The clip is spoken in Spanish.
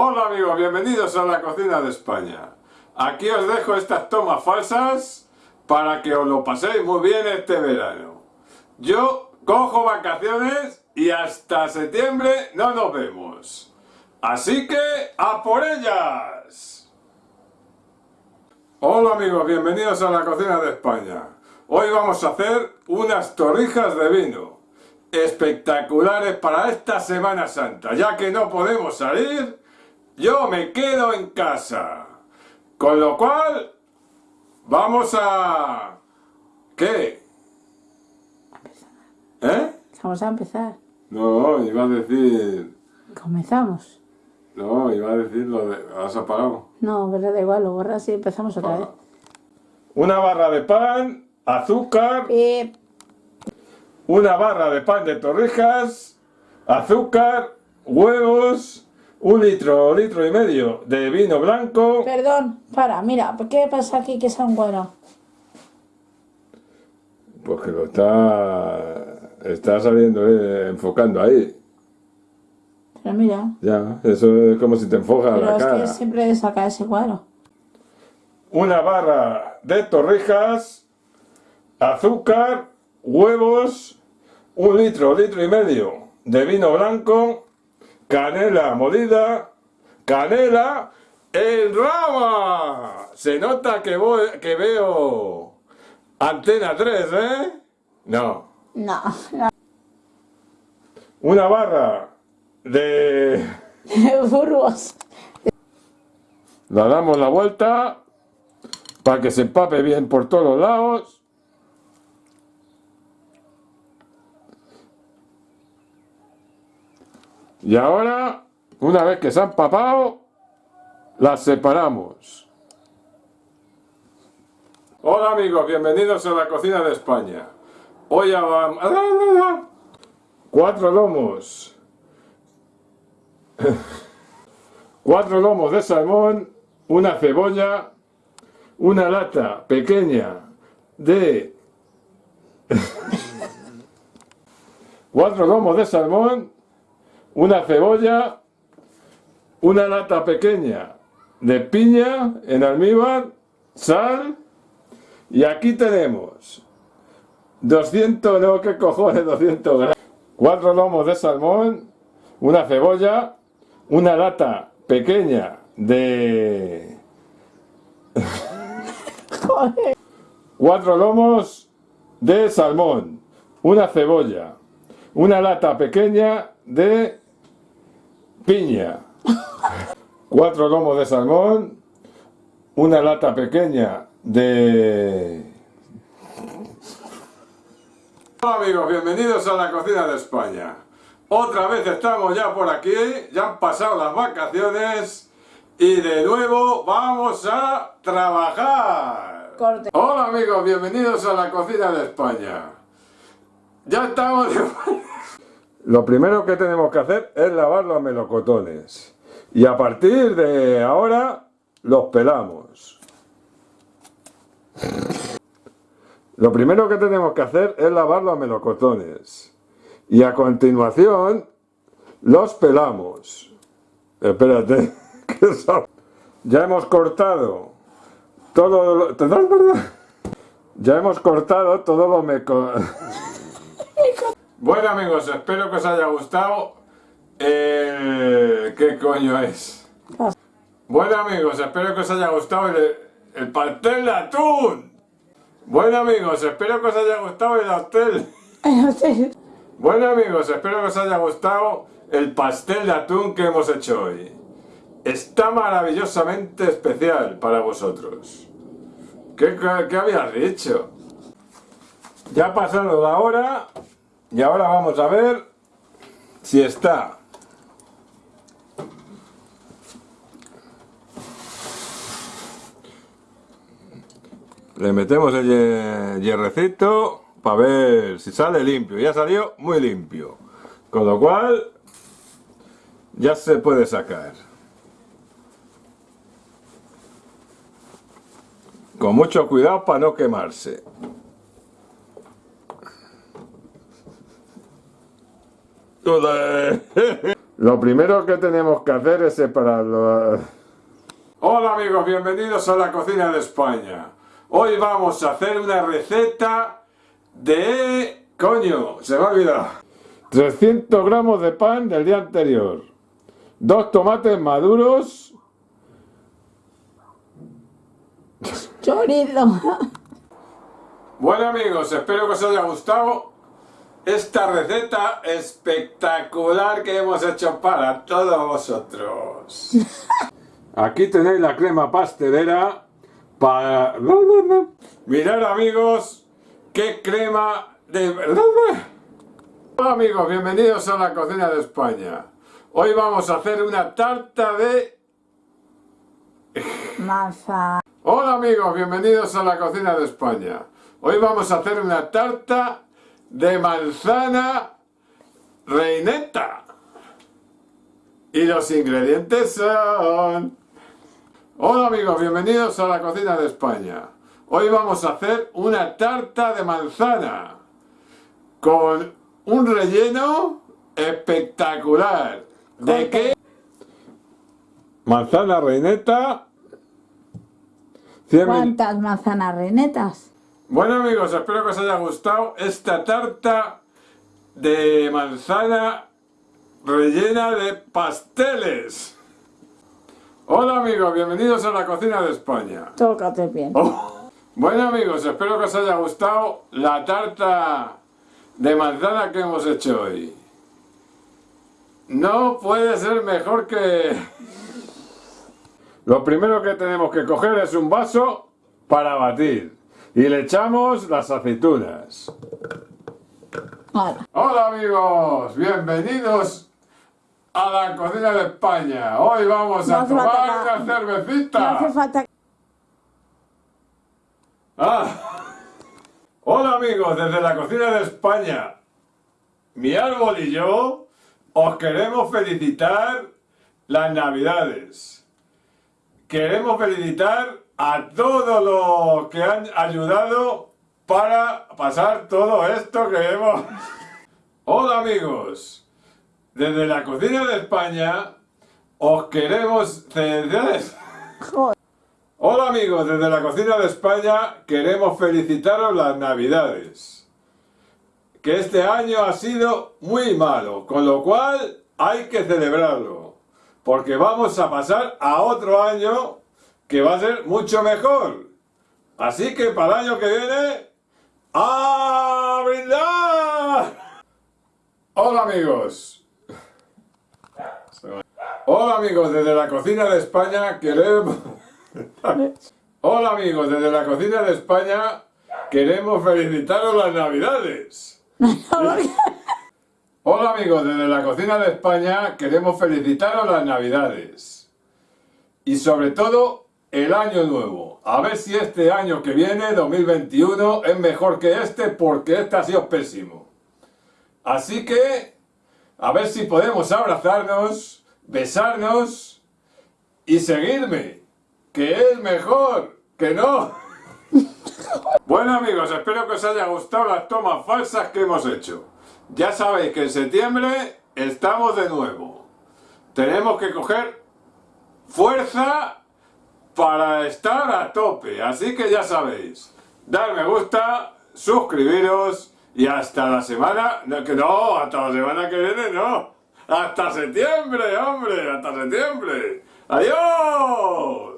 Hola amigos, bienvenidos a la cocina de España. Aquí os dejo estas tomas falsas para que os lo paséis muy bien este verano. Yo cojo vacaciones y hasta septiembre no nos vemos. Así que ¡a por ellas! Hola amigos, bienvenidos a la cocina de España. Hoy vamos a hacer unas torrijas de vino espectaculares para esta Semana Santa. Ya que no podemos salir, yo me quedo en casa. Con lo cual, vamos a... ¿Qué? ¿Eh? Vamos a empezar. No, iba a decir... Comenzamos. No, iba a decir lo de... ¿Has apagado? No, pero da igual, lo borras y empezamos otra vez. Una barra de pan, azúcar, Eh, una barra de pan de torrijas, azúcar, huevos, un litro, litro y medio de vino blanco. perdón, para, mira, ¿por qué pasa aquí que sea un cuadrado? Pues que lo está... Está saliendo, eh, enfocando ahí. Pero mira, Ya, eso es como si te enfoca pero la es cara. que siempre saca ese cuadro. Una barra de torrijas, azúcar, huevos, un litro, litro y medio de vino blanco, canela molida, canela en rama. Se nota que, voy, que veo antena 3, ¿eh? No. No, no. Una barra de... Burgos. La damos la vuelta para que se empape bien por todos los lados. Y ahora, una vez que se han empapado, las separamos. Hola amigos, bienvenidos a la cocina de España. Hoy vamos... Cuatro lomos. Cuatro lomos de salmón, una cebolla, una lata pequeña de... Cuatro lomos de salmón, una cebolla, una lata pequeña de piña en almíbar, sal y aquí tenemos 200, no, qué cojones, 200 gramos. Cuatro lomos de salmón, una cebolla, una lata pequeña de... Cuatro lomos de salmón, una cebolla, una lata pequeña de piña. Cuatro lomos de salmón, una lata pequeña de... Hola amigos, bienvenidos a la cocina de España. Otra vez estamos ya por aquí, ya han pasado las vacaciones y de nuevo vamos a trabajar. Corte. Hola amigos, bienvenidos a la cocina de España. Ya estamos de Lo primero que tenemos que hacer es lavar los melocotones. Y a partir de ahora los pelamos. Lo primero que tenemos que hacer es lavar los melocotones. Y a continuación los pelamos. Espérate. Ya hemos cortado todo lo... Ya hemos cortado todo lo. Bueno amigos, espero que os haya gustado el... ¿Qué coño es? Bueno amigos, espero que os haya gustado el, el pastel de atún. Bueno amigos, espero que os haya gustado el pastel. Bueno amigos, espero que os haya gustado el pastel de atún que hemos hecho hoy. Está maravillosamente especial para vosotros. ¿Qué, qué, qué habías dicho? Ya ha pasado la hora y ahora vamos a ver si está. Le metemos el hierrecito para ver si sale limpio. Ya salió muy limpio. Con lo cual ya se puede sacar. Con mucho cuidado para no quemarse. Lo primero que tenemos que hacer es separarlo. Hola amigos, bienvenidos a la cocina de España. Hoy vamos a hacer una receta de... Coño, se me ha olvidado. 300 gramos de pan del día anterior. Dos tomates maduros. Chorizo. Bueno amigos, espero que os haya gustado esta receta espectacular que hemos hecho para todos vosotros. Aquí tenéis la crema pastelera para... Mirad amigos, qué crema de... Hola amigos, bienvenidos a la cocina de España. Hoy vamos a hacer una tarta de... Masa. Hola amigos, bienvenidos a la cocina de España. Hoy vamos a hacer una tarta de manzana reineta. Y los ingredientes son... Hola amigos, bienvenidos a la cocina de España. Hoy vamos a hacer una tarta de manzana con un relleno espectacular. ¿De qué? Manzana reineta. 100 mil- ¿Cuántas manzanas reinetas? Bueno amigos, espero que os haya gustado esta tarta de manzana rellena de pasteles. Hola amigos, bienvenidos a la cocina de España. Tócate bien. Oh. Bueno amigos, espero que os haya gustado la tarta de manzana que hemos hecho hoy. No puede ser mejor que... Lo primero que tenemos que coger es un vaso para batir. Y le echamos las aceitunas. Ahora. Hola amigos, bienvenidos a la cocina de España. Hoy vamos No a tomar una cervecita. No hace falta Ah. Hola amigos, desde la cocina de España, mi árbol y yo os queremos felicitar las navidades. Queremos felicitar a todos los que han ayudado para pasar todo esto que hemos... Hola amigos, desde la cocina de España os queremos... Joder. Hola amigos, desde la cocina de España queremos felicitaros las navidades. Que este año ha sido muy malo, con lo cual hay que celebrarlo. Porque vamos a pasar a otro año que va a ser mucho mejor. Así que para el año que viene, ¡a! Hola amigos. Hola amigos, desde la cocina de España queremos... Hola amigos, desde la cocina de España queremos felicitaros las navidades. Hola amigos, desde la cocina de España queremos felicitaros las navidades. Y sobre todo el año nuevo. A ver si este año que viene, 2021, es mejor que este porque este ha sido pésimo. Así que, a ver si podemos abrazarnos, besarnos y seguirme, que es mejor que no. Bueno amigos, espero que os haya gustado las tomas falsas que hemos hecho. Ya sabéis que en septiembre estamos de nuevo. Tenemos que coger fuerza para estar a tope. Así que ya sabéis, dar me gusta, suscribiros y hasta la semana... No, que no, hasta la semana que viene no. Hasta septiembre, hombre, hasta septiembre. Adiós.